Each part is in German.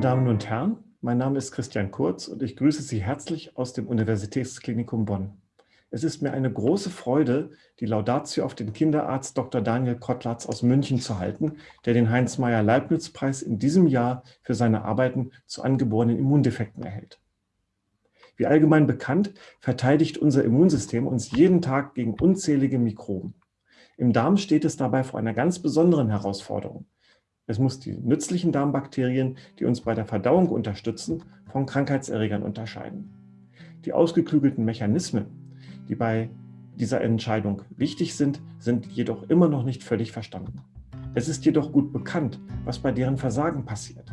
Meine Damen und Herren, mein Name ist Christian Kurz und ich grüße Sie herzlich aus dem Universitätsklinikum Bonn. Es ist mir eine große Freude, die Laudatio auf den Kinderarzt Dr. Daniel Kottlatz aus München zu halten, der den Heinz-Meyer-Leibniz-Preis in diesem Jahr für seine Arbeiten zu angeborenen Immundefekten erhält. Wie allgemein bekannt, verteidigt unser Immunsystem uns jeden Tag gegen unzählige Mikroben. Im Darm steht es dabei vor einer ganz besonderen Herausforderung. Es muss die nützlichen Darmbakterien, die uns bei der Verdauung unterstützen, von Krankheitserregern unterscheiden. Die ausgeklügelten Mechanismen, die bei dieser Entscheidung wichtig sind, sind jedoch immer noch nicht völlig verstanden. Es ist jedoch gut bekannt, was bei deren Versagen passiert.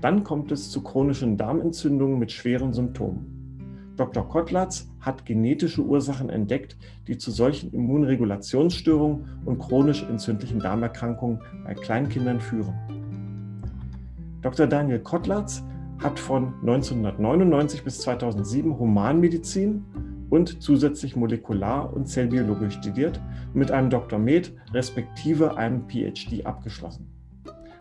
Dann kommt es zu chronischen Darmentzündungen mit schweren Symptomen. Dr. Kottlatz hat genetische Ursachen entdeckt, die zu solchen Immunregulationsstörungen und chronisch entzündlichen Darmerkrankungen bei Kleinkindern führen. Dr. Daniel Kottlatz hat von 1999 bis 2007 Humanmedizin und zusätzlich Molekular- und Zellbiologie studiert und mit einem Dr. Med respektive einem PhD abgeschlossen.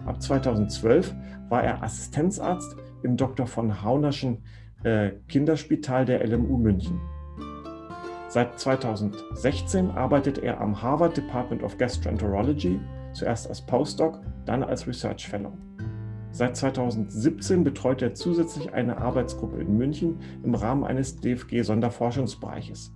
Ab 2012 war er Assistenzarzt im Dr. von Haunerschen äh, Kinderspital der LMU München. Seit 2016 arbeitet er am Harvard Department of Gastroenterology, zuerst als Postdoc, dann als Research Fellow. Seit 2017 betreut er zusätzlich eine Arbeitsgruppe in München im Rahmen eines DFG-Sonderforschungsbereiches.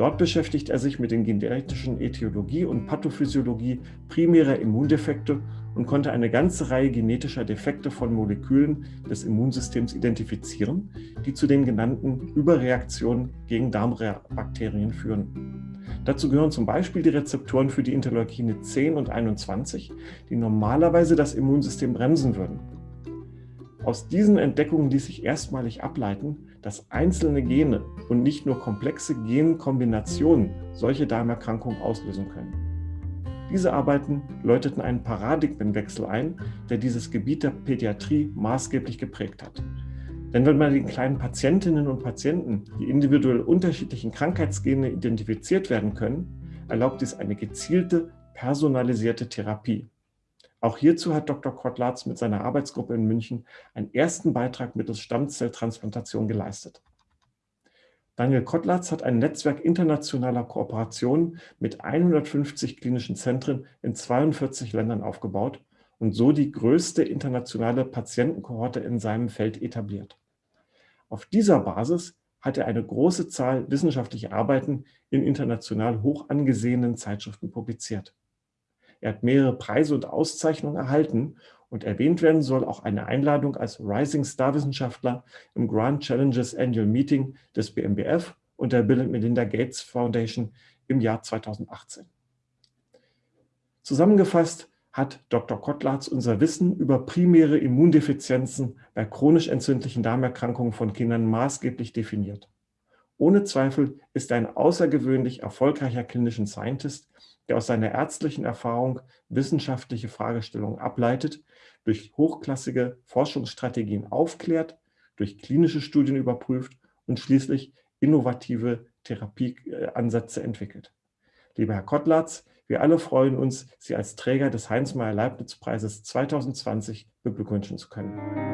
Dort beschäftigt er sich mit den genetischen Äthiologie und Pathophysiologie primärer Immundefekte und konnte eine ganze Reihe genetischer Defekte von Molekülen des Immunsystems identifizieren, die zu den genannten Überreaktionen gegen Darmbakterien führen. Dazu gehören zum Beispiel die Rezeptoren für die Interleukine 10 und 21, die normalerweise das Immunsystem bremsen würden. Aus diesen Entdeckungen ließ sich erstmalig ableiten, dass einzelne Gene und nicht nur komplexe Genkombinationen solche Darmerkrankungen auslösen können. Diese Arbeiten läuteten einen Paradigmenwechsel ein, der dieses Gebiet der Pädiatrie maßgeblich geprägt hat. Denn wenn bei den kleinen Patientinnen und Patienten die individuell unterschiedlichen Krankheitsgene identifiziert werden können, erlaubt dies eine gezielte, personalisierte Therapie. Auch hierzu hat Dr. Kortlatz mit seiner Arbeitsgruppe in München einen ersten Beitrag mittels Stammzelltransplantation geleistet. Daniel Kottlatz hat ein Netzwerk internationaler Kooperationen mit 150 klinischen Zentren in 42 Ländern aufgebaut und so die größte internationale Patientenkohorte in seinem Feld etabliert. Auf dieser Basis hat er eine große Zahl wissenschaftlicher Arbeiten in international hoch angesehenen Zeitschriften publiziert. Er hat mehrere Preise und Auszeichnungen erhalten und erwähnt werden soll auch eine Einladung als Rising Star Wissenschaftler im Grand Challenges Annual Meeting des BMBF und der Bill Melinda Gates Foundation im Jahr 2018. Zusammengefasst hat Dr. Kottlatz unser Wissen über primäre Immundefizienzen bei chronisch entzündlichen Darmerkrankungen von Kindern maßgeblich definiert. Ohne Zweifel ist er ein außergewöhnlich erfolgreicher Clinician Scientist, der aus seiner ärztlichen Erfahrung wissenschaftliche Fragestellungen ableitet, durch hochklassige Forschungsstrategien aufklärt, durch klinische Studien überprüft und schließlich innovative Therapieansätze entwickelt. Lieber Herr Kottlatz, wir alle freuen uns, Sie als Träger des Heinz-Meyer-Leibniz-Preises 2020 beglückwünschen zu können.